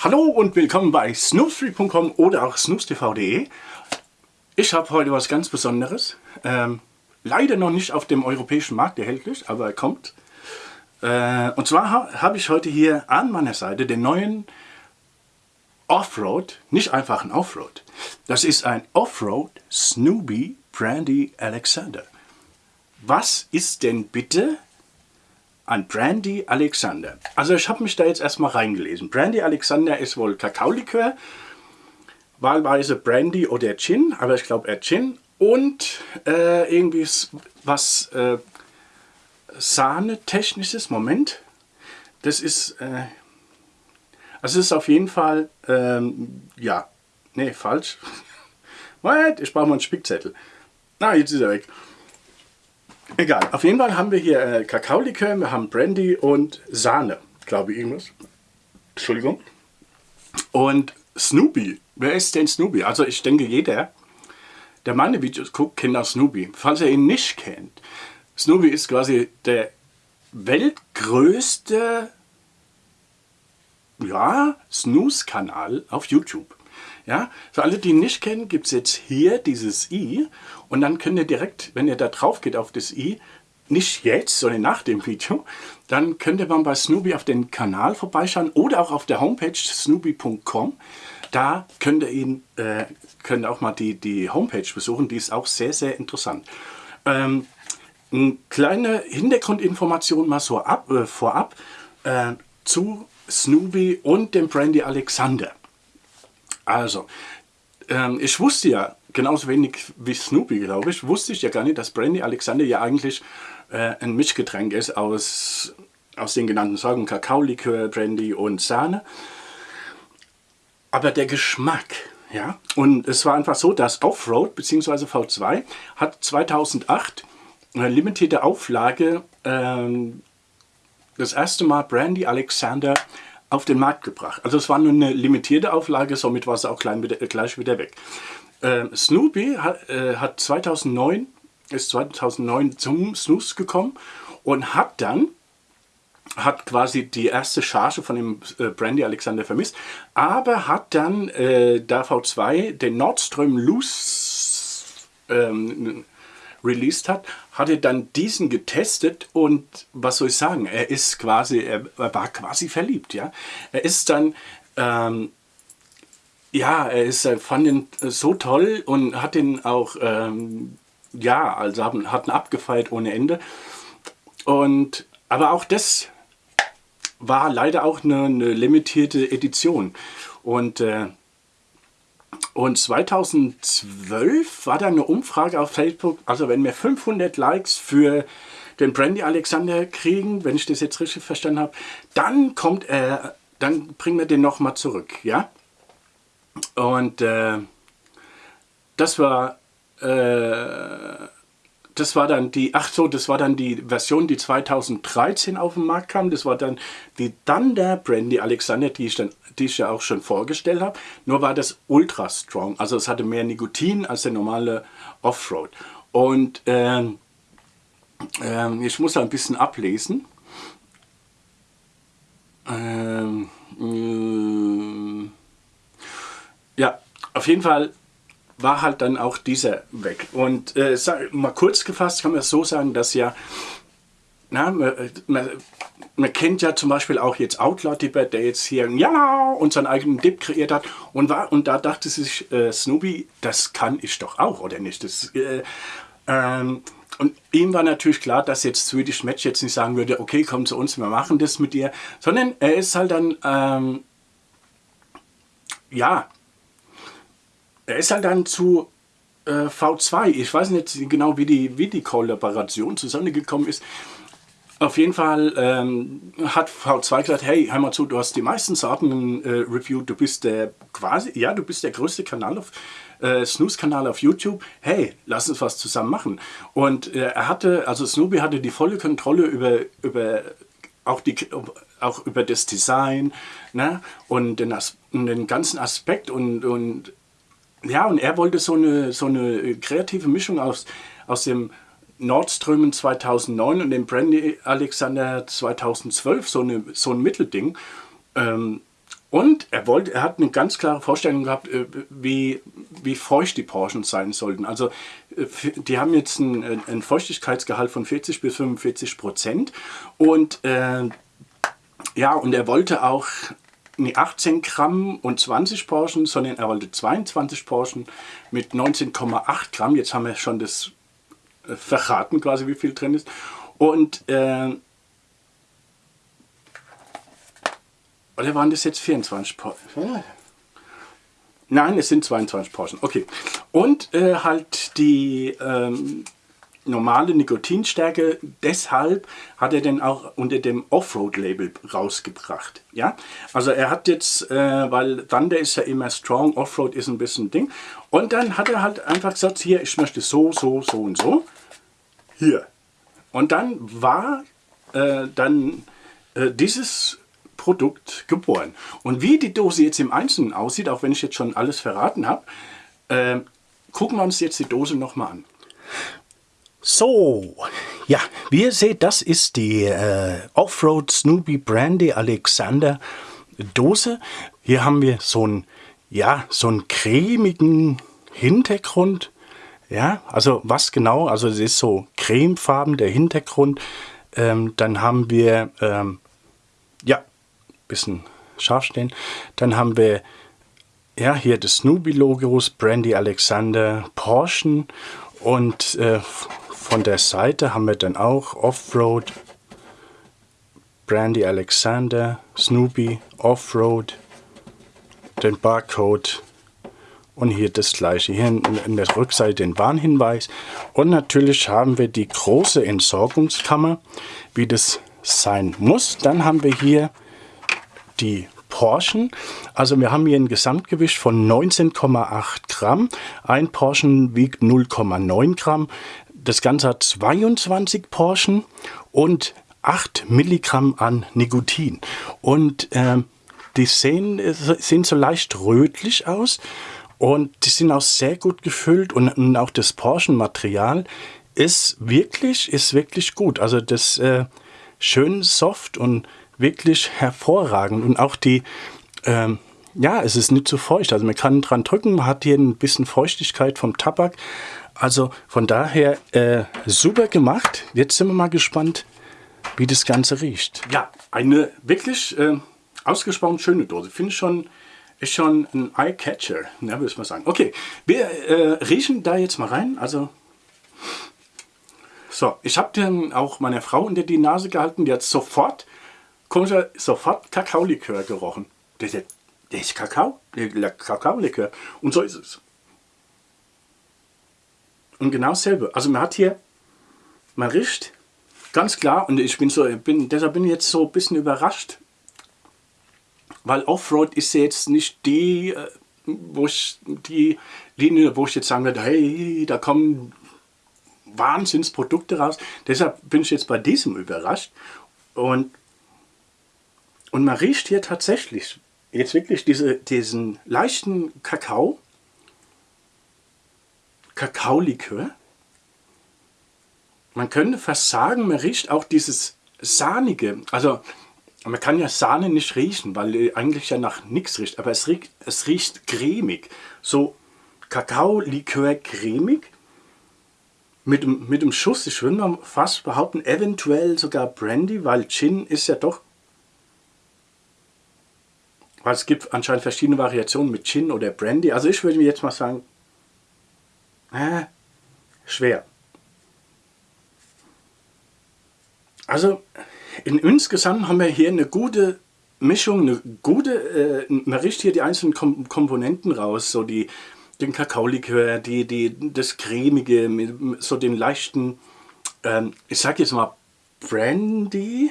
Hallo und willkommen bei snoopstreet.com oder auch snoopstv.de. Ich habe heute was ganz Besonderes. Ähm, leider noch nicht auf dem europäischen Markt erhältlich, aber er kommt. Äh, und zwar ha habe ich heute hier an meiner Seite den neuen Offroad, nicht einfach ein Offroad. Das ist ein Offroad Snoopy Brandy Alexander. Was ist denn bitte an Brandy Alexander. Also ich habe mich da jetzt erstmal reingelesen. Brandy Alexander ist wohl Kakaolikör, wahlweise Brandy oder Gin, aber ich glaube eher Gin. Und äh, irgendwie was äh, Sahne-technisches, Moment. Das ist, äh, also es ist auf jeden Fall, ähm, ja, nee, falsch. What? Ich brauche mal einen Spickzettel. Na, jetzt ist er weg. Egal, auf jeden Fall haben wir hier äh, Kakaolikör, wir haben Brandy und Sahne, glaube ich irgendwas. Entschuldigung. Und Snoopy. Wer ist denn Snoopy? Also ich denke jeder, der meine Videos guckt, kennt auch Snoopy. Falls er ihn nicht kennt, Snoopy ist quasi der weltgrößte ja, Snooze-Kanal auf YouTube. Ja, für alle, die ihn nicht kennen, gibt es jetzt hier dieses i und dann könnt ihr direkt, wenn ihr da drauf geht auf das i, nicht jetzt, sondern nach dem Video, dann könnt ihr mal bei Snoopy auf den Kanal vorbeischauen oder auch auf der Homepage snoopy.com. Da könnt ihr ihn, äh, könnt ihr auch mal die, die Homepage besuchen, die ist auch sehr, sehr interessant. Ähm, eine kleine Hintergrundinformation mal so ab, äh, vorab äh, zu Snoopy und dem Brandy Alexander. Also, ähm, ich wusste ja, genauso wenig wie Snoopy, glaube ich, wusste ich ja gar nicht, dass Brandy Alexander ja eigentlich äh, ein Mischgetränk ist aus, aus den genannten Sorten Kakaolikör, Brandy und Sahne. Aber der Geschmack, ja, und es war einfach so, dass Offroad bzw. V2 hat 2008 eine limitierte Auflage ähm, das erste Mal Brandy Alexander auf den Markt gebracht. Also es war nur eine limitierte Auflage, somit war es auch wieder, äh, gleich wieder weg. Äh, Snoopy hat, äh, hat 2009, ist 2009 zum Snooze gekommen und hat dann hat quasi die erste Charge von dem äh, Brandy Alexander vermisst, aber hat dann äh, da V2 den Nordström Loose ähm, released hat, hat er dann diesen getestet und was soll ich sagen, er ist quasi, er, war quasi verliebt, ja. Er ist dann, ähm, ja, er ist, er fand ihn so toll und hat ihn auch, ähm, ja, also hat ihn abgefeiert ohne Ende. Und, aber auch das war leider auch eine, eine limitierte Edition. Und äh, und 2012 war da eine Umfrage auf Facebook, also wenn wir 500 Likes für den Brandy Alexander kriegen, wenn ich das jetzt richtig verstanden habe, dann kommt er, dann bringen wir den nochmal zurück, ja. Und äh, das war äh, das war dann die, ach so, das war dann die Version, die 2013 auf den Markt kam. Das war dann die Thunder Brandy Alexander, die ich, dann, die ich ja auch schon vorgestellt habe. Nur war das ultra strong, also es hatte mehr Nikotin als der normale Offroad. Und ähm, ähm, ich muss da ein bisschen ablesen. Ähm, äh, ja, auf jeden Fall war halt dann auch dieser weg. Und äh, mal kurz gefasst kann man so sagen, dass ja, na, man, man, man, kennt ja zum Beispiel auch jetzt Outlaw Dipper, der jetzt hier ja und seinen eigenen Dip kreiert hat und war und da dachte sich äh, Snoopy, das kann ich doch auch, oder nicht? Das, äh, ähm, und ihm war natürlich klar, dass jetzt Swedish Match jetzt nicht sagen würde, okay, komm zu uns, wir machen das mit dir, sondern er ist halt dann, ähm, ja, er ist halt dann zu äh, V2. Ich weiß nicht genau, wie die, wie die Kollaboration zusammengekommen ist. Auf jeden Fall ähm, hat V2 gesagt, hey, hör mal zu, du hast die meisten Sorten äh, Review, du bist der quasi, ja, du bist der größte Kanal auf, äh, Snooze-Kanal auf YouTube, hey, lass uns was zusammen machen. Und äh, er hatte, also Snoopy hatte die volle Kontrolle über, über auch, die, auch über das Design ne? und den, As den ganzen Aspekt und, und ja, und er wollte so eine, so eine kreative Mischung aus, aus dem Nordströmen 2009 und dem Brandy Alexander 2012, so, eine, so ein Mittelding. Ähm, Und er, wollte, er hat eine ganz klare Vorstellung gehabt, äh, wie, wie feucht die Porschen sein sollten. Also äh, die haben jetzt einen, einen Feuchtigkeitsgehalt von 40 bis 45 Prozent. Und äh, ja, und er wollte auch nicht 18 Gramm und 20 Porschen, sondern er wollte 22 Porschen mit 19,8 Gramm. Jetzt haben wir schon das äh, verraten quasi, wie viel drin ist. Und äh, oder waren das jetzt 24 Porschen? Nein, es sind 22 Porschen. Okay. Und äh, halt die ähm, normale Nikotinstärke. Deshalb hat er den auch unter dem Offroad-Label rausgebracht. Ja, also er hat jetzt, äh, weil Thunder ist ja immer strong, Offroad ist ein bisschen Ding. Und dann hat er halt einfach gesagt, hier, ich möchte so, so, so und so. Hier. Und dann war äh, dann äh, dieses Produkt geboren. Und wie die Dose jetzt im Einzelnen aussieht, auch wenn ich jetzt schon alles verraten habe, äh, gucken wir uns jetzt die Dose nochmal an. So, ja, wie ihr seht, das ist die äh, Offroad Snoopy Brandy Alexander Dose. Hier haben wir so einen, ja, so einen cremigen Hintergrund. Ja, also was genau? Also es ist so cremefarben der Hintergrund. Ähm, dann haben wir, ähm, ja, bisschen scharf stehen. Dann haben wir ja, hier das Snoopy-Logos, Brandy Alexander, Porsche und äh, von der Seite haben wir dann auch Offroad, Brandy Alexander, Snoopy, Offroad, den Barcode und hier das gleiche. Hier in der Rückseite den Warnhinweis. Und natürlich haben wir die große Entsorgungskammer, wie das sein muss. Dann haben wir hier die Porschen. Also wir haben hier ein Gesamtgewicht von 19,8 Gramm. Ein Porschen wiegt 0,9 Gramm. Das Ganze hat 22 Porschen und 8 Milligramm an Nikotin. Und äh, die sehen, sehen so leicht rötlich aus und die sind auch sehr gut gefüllt und, und auch das Porschenmaterial ist wirklich, ist wirklich gut. Also das äh, schön soft und wirklich hervorragend und auch die, ähm, ja, es ist nicht zu feucht. Also man kann dran drücken, man hat hier ein bisschen Feuchtigkeit vom Tabak. Also von daher äh, super gemacht. Jetzt sind wir mal gespannt, wie das Ganze riecht. Ja, eine wirklich äh, ausgesprochen schöne Dose. Finde ich schon, ist schon ein Eye-Catcher, ne, würde ich mal sagen. Okay, wir äh, riechen da jetzt mal rein. Also, so, ich habe den auch meiner Frau unter die Nase gehalten. Die hat sofort, komischer, sofort Kakaolikör gerochen. Der ist, der ist Kakao, der Kakaolikör. Und so ist es. Und genau dasselbe. Also man hat hier, man riecht ganz klar und ich bin so, bin, deshalb bin ich jetzt so ein bisschen überrascht, weil Offroad ist jetzt nicht die, äh, wo ich die Linie, wo ich jetzt sagen würde, hey, da kommen Wahnsinnsprodukte raus. Deshalb bin ich jetzt bei diesem überrascht und und man riecht hier tatsächlich jetzt wirklich diese, diesen leichten Kakao, Kakaolikör. Man könnte fast sagen, man riecht auch dieses Sahnige. Also man kann ja Sahne nicht riechen, weil eigentlich ja nach nichts riecht. Aber es riecht, es riecht cremig. So Kakaolikör cremig. Mit, mit dem Schuss, ich würde mal fast behaupten, eventuell sogar Brandy, weil Gin ist ja doch... Weil es gibt anscheinend verschiedene Variationen mit Gin oder Brandy. Also ich würde mir jetzt mal sagen, äh, schwer. Also in insgesamt haben wir hier eine gute Mischung, eine gute, äh, man riecht hier die einzelnen Kom Komponenten raus, so die, den Kakaolikör, die, die, das cremige, so den leichten, ähm, ich sag jetzt mal Brandy.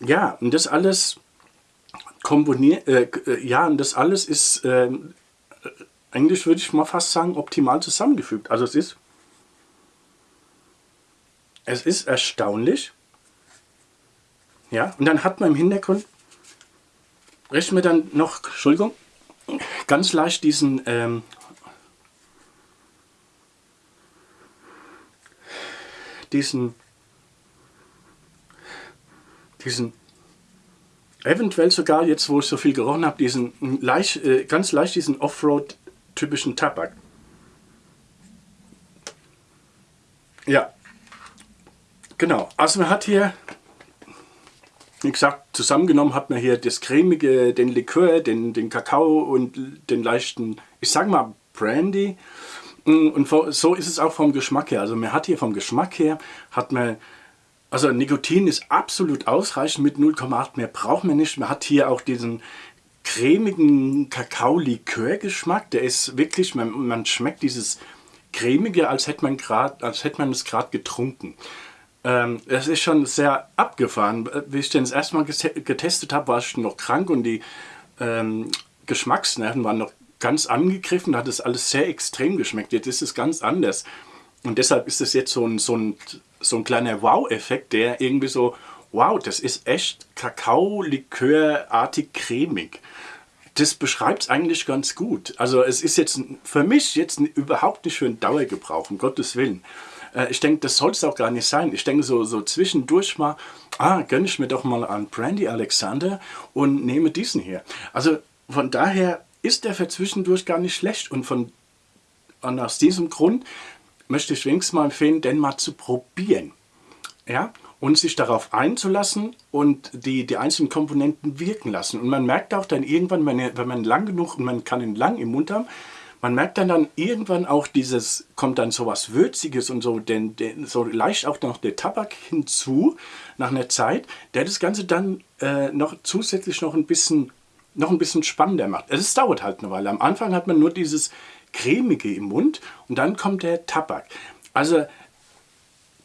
Ja, und das alles komponiert, äh, äh, ja, und das alles ist äh, eigentlich würde ich mal fast sagen, optimal zusammengefügt. Also es ist, es ist erstaunlich. Ja, und dann hat man im Hintergrund, rechnen wir dann noch, Entschuldigung, ganz leicht diesen ähm, diesen diesen eventuell sogar jetzt, wo ich so viel gerochen habe, diesen leicht, äh, ganz leicht diesen Offroad-typischen Tabak. Ja, genau. Also man hat hier, wie gesagt, zusammengenommen hat man hier das cremige, den Likör, den, den Kakao und den leichten, ich sag mal Brandy. Und so ist es auch vom Geschmack her. Also man hat hier vom Geschmack her, hat man, also Nikotin ist absolut ausreichend mit 0,8, mehr braucht man nicht. Man hat hier auch diesen cremigen Kakao-Likör-Geschmack. Der ist wirklich, man, man schmeckt dieses cremige, als hätte man, grad, als hätte man es gerade getrunken. Ähm, ist schon sehr abgefahren. Wie ich den das erste Mal getestet habe, war ich noch krank und die ähm, Geschmacksnerven waren noch ganz angegriffen, da hat es alles sehr extrem geschmeckt. Jetzt ist es ganz anders. Und deshalb ist es jetzt so ein, so ein, so ein kleiner Wow-Effekt, der irgendwie so, wow, das ist echt Kakao-Likör-artig cremig. Das beschreibt es eigentlich ganz gut. Also es ist jetzt für mich jetzt überhaupt nicht für einen Dauergebrauch, um Gottes Willen. Äh, ich denke, das soll es auch gar nicht sein. Ich denke so, so zwischendurch mal, ah, gönne ich mir doch mal an Brandy Alexander und nehme diesen hier. Also von daher ist der für zwischendurch gar nicht schlecht und, von, und aus diesem Grund möchte ich wenigstens mal empfehlen, den mal zu probieren. Ja? Und sich darauf einzulassen und die, die einzelnen Komponenten wirken lassen. Und man merkt auch dann irgendwann, wenn, wenn man lang genug, und man kann ihn lang im Mund haben, man merkt dann, dann irgendwann auch dieses, kommt dann so was Würziges und so, denn, denn so leicht auch noch der Tabak hinzu, nach einer Zeit, der das Ganze dann äh, noch zusätzlich noch ein bisschen noch ein bisschen spannender macht. Es dauert halt eine Weile. Am Anfang hat man nur dieses cremige im Mund und dann kommt der Tabak. Also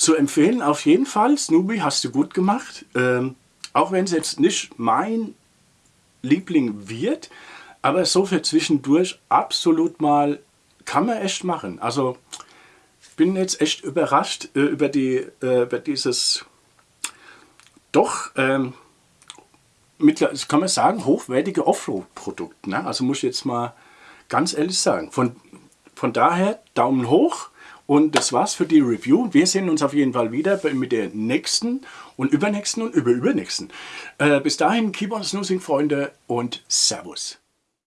zu empfehlen auf jeden Fall, Snoopy hast du gut gemacht. Ähm, auch wenn es jetzt nicht mein Liebling wird, aber so für zwischendurch absolut mal, kann man echt machen. Also bin jetzt echt überrascht äh, über, die, äh, über dieses doch ähm, mittlerweile, kann man sagen, hochwertige Offroad-Produkt. Ne? Also muss ich jetzt mal ganz ehrlich sagen. Von, von daher Daumen hoch und das war's für die Review. Wir sehen uns auf jeden Fall wieder mit der nächsten und übernächsten und überübernächsten. Äh, bis dahin, keep on snoozing, Freunde und Servus.